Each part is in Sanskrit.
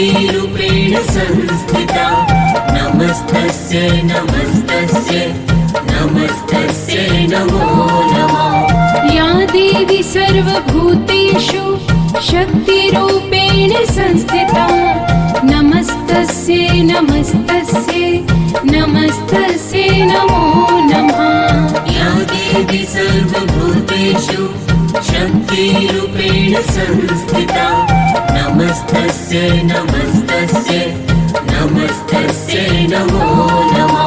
शक्तिरूपेण संस्थिता। नमस्तस्यै नमस्तस्यै नमस्तस्यै नमो नमः। या देवी सर्वभूतेषु शक्तिरूपेण संस्थिता। नमस्तस्यै नमस्तस्यै नमस्तस्यै नमो नमः। या देवी सर्वभूतेषु शक्तिरूपेण संस्थिता नमस्तस्यै नमस्तस्यै नमस्तस्यै नमो नमः।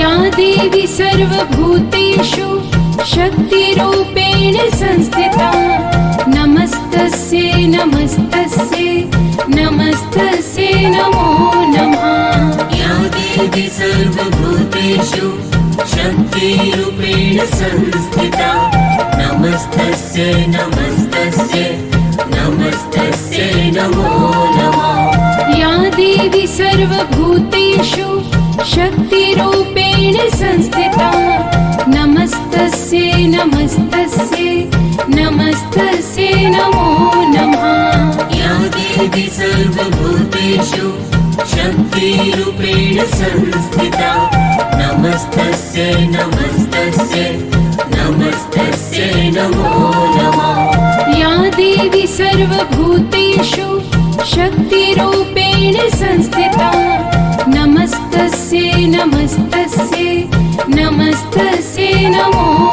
या देवी सर्वभूतेषु शक्तिरूपेण संस्थिता। नमस्तस्यै नमस्तस्यै नमस्तस्यै नमो नमः। या देवी सर्वभूतेषु शक्तिरूपेण संस्थिता। नमस्तस्यै नमस्तस्यै नमो नमः। या देवी सर्वभूतेषु शक्तिरूपेण संस्थिता। नमस्तस्यै नमस्तस्यै नमस्तस्यै नमो नमः। या देवी सर्वभूतेषु शक्तिरूपेण संस्थिता। नमस्तस्यै नमस्तस्यै नमस्तस्यै नमो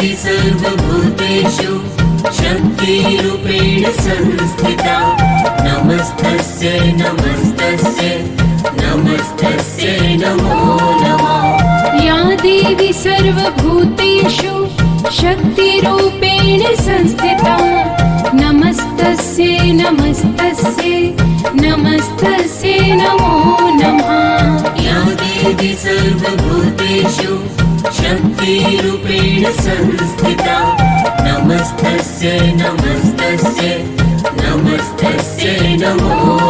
सर्वभूतेषु। शक्तिरूपेण संस्थिता। नमस्तस्यै नमस्तस्यै नमस्तस्यै नमो नमः। या देवी सर्वभूतेषु शक्तिरूपेण संस्थिता। नमस्तस्यै नमस्तस्यै नमस्तस्यै नमस्तस्यै नमस्तस्यै नमो नमः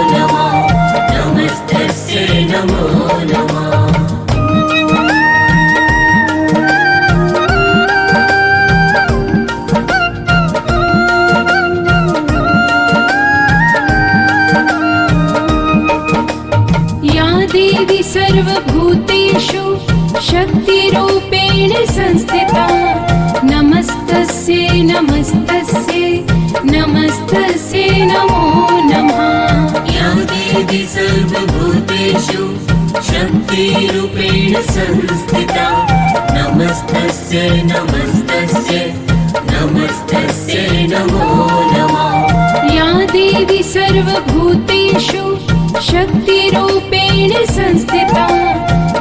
संस्थिता।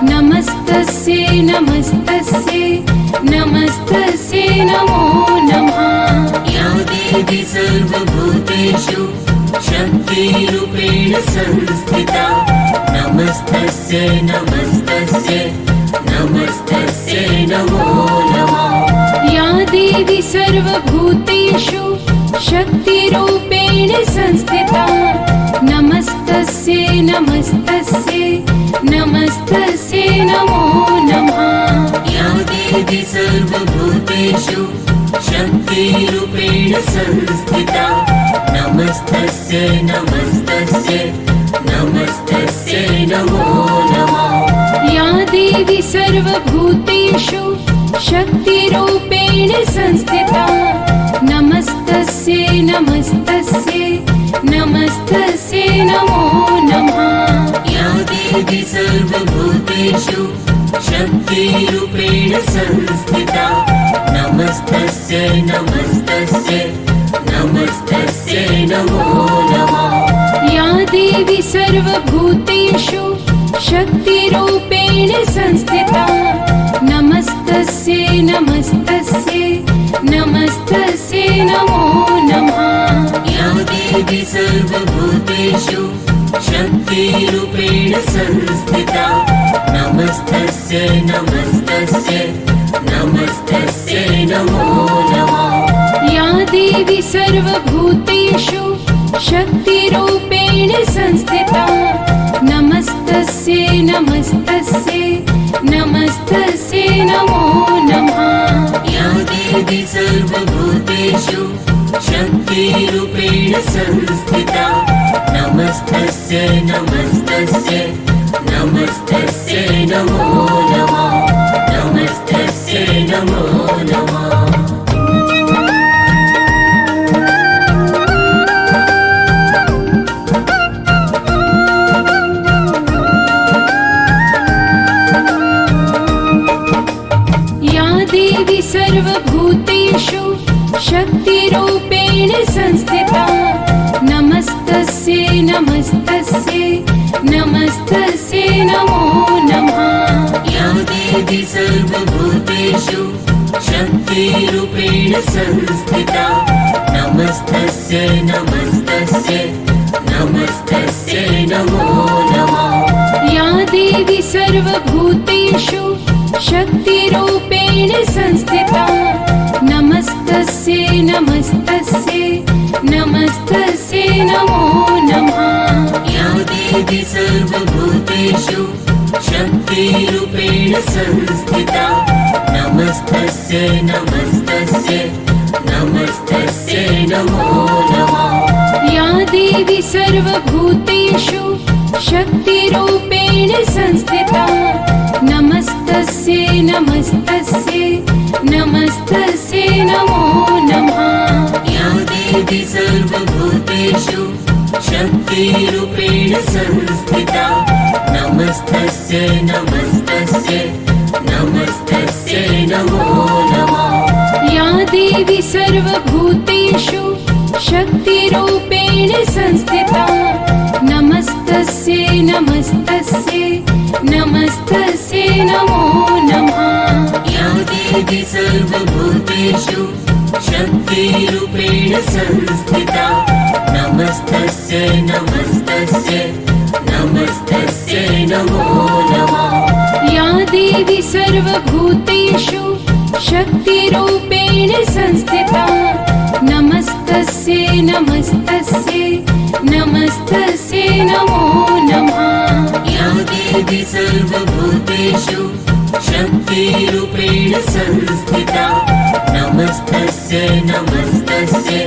नमस्तस्यै नमस्तस्यै नमस्तस्यै नमो नमः। या देवी सर्वभूतेषु शक्तिरूपेण संस्थिता। नमस्तस्यै नमस्तस्यै नमस्तस्यै नमो नमः। या देवी सर्वभूतेषु शक्तिरूपेण संस्थिता। नमस्तस्यै नमस्तस्यै नमस्तस्यै नमो नमः। या देवी सर्वभूतेषु शक्तिरूपेण संस्थिता। नमस्तस्यै नमस्तस्यै नमस्तस्यै नमो नमः। या देवी सर्वभूतेषु शक्तिरूपेण संस्थिता। नमस्तस्यै नमस्तस्यै नमस्तस्यै नमो सर्वभूतेषु शक्तिरूपेण संस्थिता। नमस्तस्यै नमस्तस्यै नमस्तस्यै नमो नमः। या देवी सर्वभूतेषु शक्तिरूपेण संस्थिता। नमस्तस्यै नमस्तस्यै नमस्तस्यै नमो नमः। या देवी सर्वभूतेषु शक्तिरूपेण संस्थिता। नमस्तस्यै नमस्तस्यै नमस्तस्यै नमो नमः। या देवी सर्वभूतेषु संस्थिता। नमस्तस्यै नमस्तस्यै नमस्तस्यै नमो नमः। या देवी सर्वभूतेषु शक्तिरूपेण संस्थिता नमस्तस्यै नमस्तस्यै नमस्तस्यै नमो नमः। नमस्तस्यै नमो सर्वभूतेषु शक्तिरूपेण संस्थिता। नमस्तस्यै नमस्तस्यै नमस्तस्यै नमो नमः। या देवी सर्वभूतेषु शक्तिरूपेण संस्थिता। नमस्तस्यै नमस्तस्यै संस्थिता नमस्तस्यै नमस्तस्यै नमस्तस्यै नमो नमः। या देवी सर्वभूतेषु शक्तिरूपेण संस्थिता। नमस्तस्यै नमस्तस्यै नमस्तस्यै नमो नमः। या देवी सर्वभूतेषु शक्तिरूपेण संस्थिता नमस्तस्यै नमस्तस्यै नमस्तस्यै नमो नमः। या देवी सर्वभूतेषु शक्तिरूपेण संस्थिता। नमस्तस्यै नमस्तस्यै नमस्तस्यै नमो नमः। या देवी सर्वभूतेषु शक्तिरूपेण संस्थिता। नमस्तस्यै नमस्तस्यै नमस्तस्यै नमो नमः। या देवी सर्वभूतेषु शक्तिरूपेण संस्थिता। नमस्तस्यै नमस्तस्यै नमस्तस्यै नमो नमः। या देवी सर्वभूतेषु शक्तिरूपेण संस्थिता। नमस्तस्यै नमस्तस्यै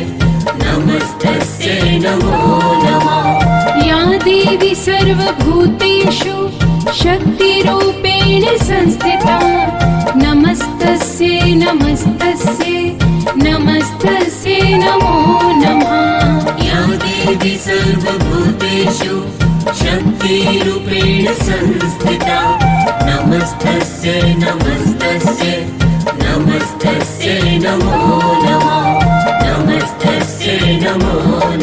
नमस्तस्यै सर्वभूतेषु शक्तिरूपेण संस्थिता। नमस्तस्यै नमस्तस्यै नमस्तस्यै नमो नमः। या देवी सर्वभूतेषु शक्तिरूपेण संस्थिता। नमस्तस्यै नमस्तस्यै नमस्तस्यै नमो नमः। नमस्तस्यै नमो नमः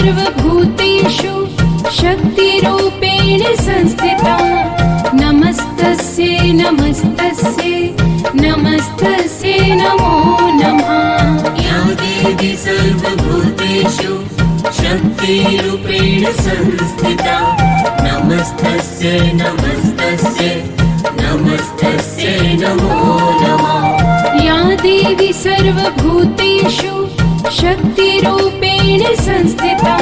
सर्वभूतेषु शक्तिरूपेण संस्थिता। नमस्तस्यै नमस्तस्यै नमस्तस्यै नमो नमः। या देवी सर्वभूतेषु शक्तिरूपेण संस्थिता। नमस्तस्यै नमस्तस्यै नमस्तस्यै नमो नमः। या देवी सर्वभूतेषु संस्थिता।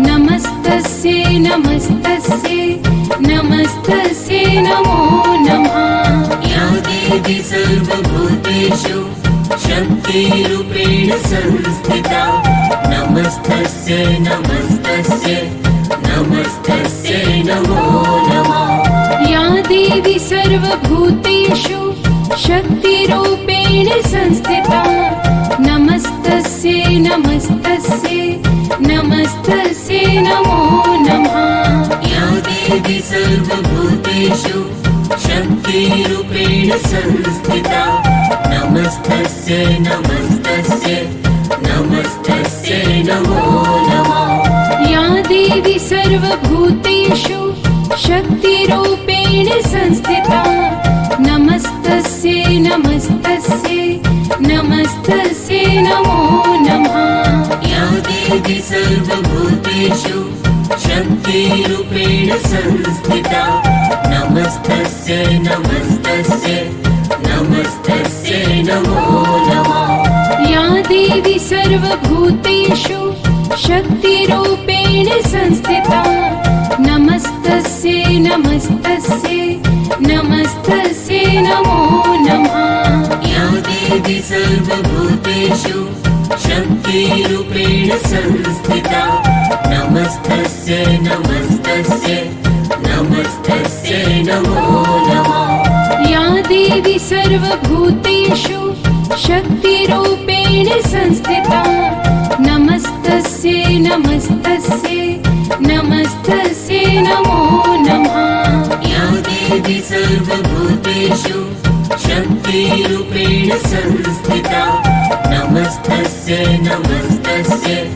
नमस्तस्यै नमस्तस्यै नमस्तस्यै नमो नमः। या देवी सर्वभूतेषु शक्तिरूपेण संस्थिता। नमस्तस्यै नमस्तस्यै नमस्तस्यै नमो नमः। या देवी सर्वभूतेषु शक्तिरूपेण संस्थिता नमस्तस्यै नमस्तस्यै नमस्तस्यै नमो नमः। या देवी सर्वभूतेषु शक्तिरूपेण संस्थिता। नमस्तस्यै नमस्तस्यै नमस्तस्यै नमो नमः। या देवी सर्वभूतेषु शक्तिरूपेण संस्थिता। नमस्तस्यै नमस्तस्यै नमस्तस्यै नमो नमः। या देवी सर्वभूतेषु शक्ति शक्तिरूपेण संस्थिता। नमस्तस्यै नमस्तस्यै नमस्तस्यै नमो नमः। या देवी सर्वभूतेषु शक्तिरूपेण संस्थिता संस्थिता नमस्तस्यै नमस्तस्यै नमस्तस्यै नमो नमः। या देवी सर्वभूतेषु शक्तिरूपेण संस्थिता। नमस्तस्यै नमस्तस्यै नमस्तस्यै नमो नमः। या देवी सर्वभूतेषु शक्तिरूपेण संस्थिता। नमस्तस्यै नमस्तस्यै नमस्तस्यै नमो